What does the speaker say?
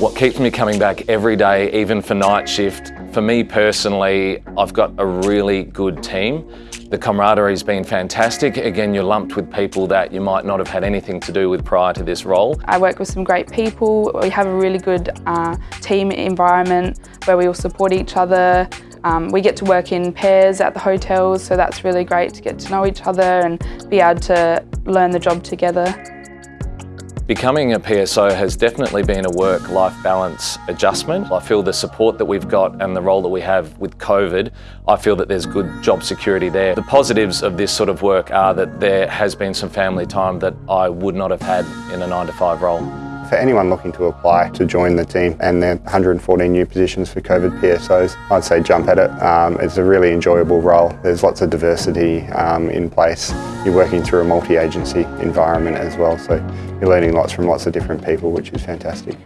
What keeps me coming back every day, even for night shift, for me personally, I've got a really good team. The camaraderie's been fantastic. Again, you're lumped with people that you might not have had anything to do with prior to this role. I work with some great people. We have a really good uh, team environment where we all support each other. Um, we get to work in pairs at the hotels, so that's really great to get to know each other and be able to learn the job together. Becoming a PSO has definitely been a work-life balance adjustment. I feel the support that we've got and the role that we have with COVID, I feel that there's good job security there. The positives of this sort of work are that there has been some family time that I would not have had in a 9 to 5 role. For anyone looking to apply to join the team and there are 114 new positions for COVID PSOs, I'd say jump at it. Um, it's a really enjoyable role. There's lots of diversity um, in place. You're working through a multi-agency environment as well, so you're learning lots from lots of different people, which is fantastic.